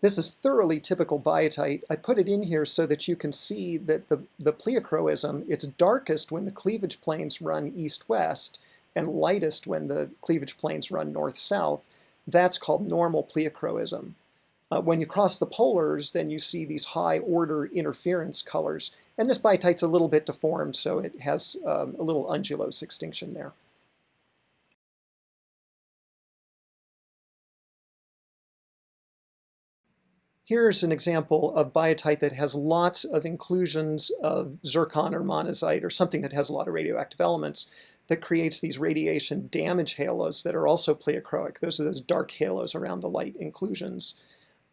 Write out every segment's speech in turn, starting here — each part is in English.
This is thoroughly typical biotite. I put it in here so that you can see that the, the pleochroism, it's darkest when the cleavage planes run east-west and lightest when the cleavage planes run north-south. That's called normal pleochroism. Uh, when you cross the polars, then you see these high-order interference colors. And this biotite's a little bit deformed, so it has um, a little undulose extinction there. Here's an example of biotite that has lots of inclusions of zircon or monazite or something that has a lot of radioactive elements that creates these radiation damage halos that are also pleochroic. Those are those dark halos around the light inclusions.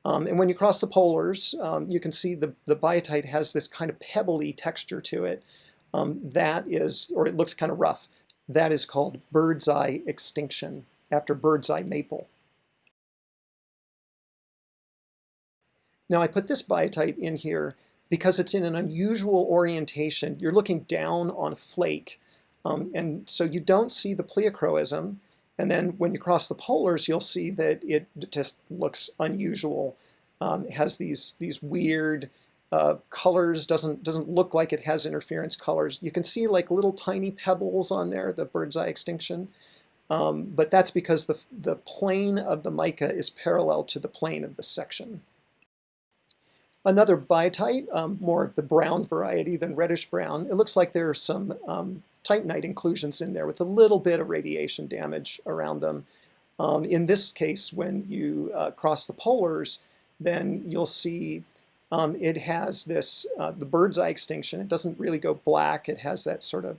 Um, and when you cross the polars, um, you can see the, the biotite has this kind of pebbly texture to it. Um, that is, or it looks kind of rough. That is called bird's eye extinction, after bird's eye maple. Now I put this biotite in here because it's in an unusual orientation. You're looking down on flake. Um, and so you don't see the pleochroism. And then when you cross the polars, you'll see that it just looks unusual. Um, it has these, these weird uh, colors, doesn't, doesn't look like it has interference colors. You can see like little tiny pebbles on there, the bird's eye extinction. Um, but that's because the, the plane of the mica is parallel to the plane of the section. Another biotite, um, more the brown variety than reddish brown. It looks like there are some um, titanite inclusions in there with a little bit of radiation damage around them. Um, in this case, when you uh, cross the polars, then you'll see um, it has this, uh, the bird's eye extinction. It doesn't really go black. It has that sort of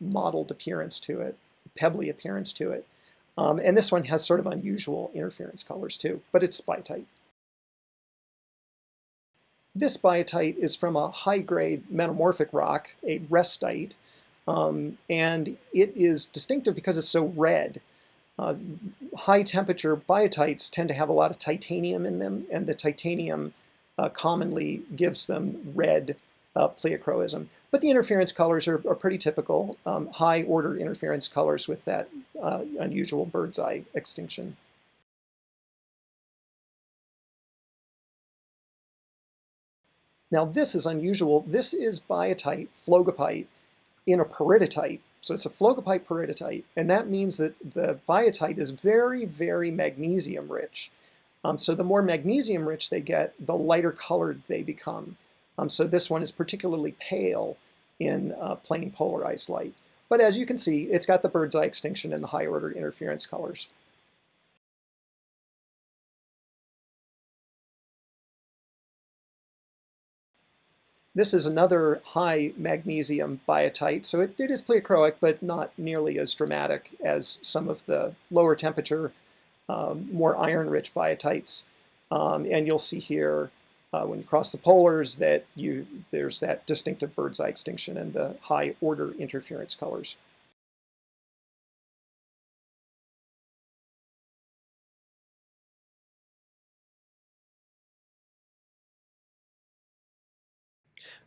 mottled appearance to it, pebbly appearance to it. Um, and this one has sort of unusual interference colors too, but it's biotite. This biotite is from a high-grade metamorphic rock, a restite, um, and it is distinctive because it's so red. Uh, high temperature biotites tend to have a lot of titanium in them, and the titanium uh, commonly gives them red uh, pleochroism. But the interference colors are, are pretty typical, um, high order interference colors with that uh, unusual bird's eye extinction. Now this is unusual. This is biotite, phlogopite, in a peridotite. So it's a phlogopite peridotite, and that means that the biotite is very, very magnesium rich. Um, so the more magnesium rich they get, the lighter colored they become. Um, so this one is particularly pale in uh, plain polarized light. But as you can see, it's got the bird's eye extinction and the high order interference colors. This is another high magnesium biotite, so it, it is pleochroic, but not nearly as dramatic as some of the lower temperature, um, more iron-rich biotites. Um, and you'll see here, uh, when you cross the polars, that you there's that distinctive bird's eye extinction and the high order interference colors.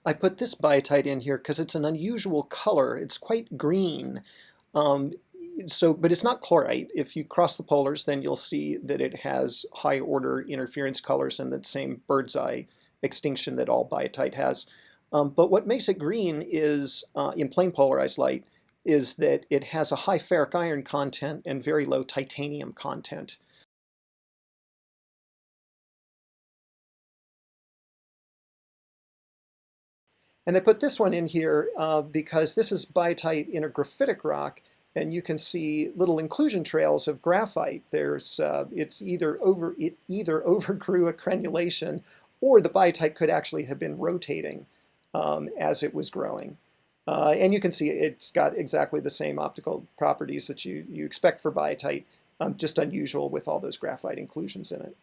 I put this biotite in here because it's an unusual color. It's quite green. Um, so, but it's not chlorite. If you cross the polars, then you'll see that it has high order interference colors and that same bird's eye extinction that all biotite has. Um, but what makes it green is, uh, in plain polarized light, is that it has a high ferric iron content and very low titanium content. And I put this one in here uh, because this is biotite in a graphitic rock, and you can see little inclusion trails of graphite. There's, uh, it's either over, it either overgrew a crenulation, or the biotite could actually have been rotating um, as it was growing. Uh, and you can see it's got exactly the same optical properties that you, you expect for biotite, um, just unusual with all those graphite inclusions in it.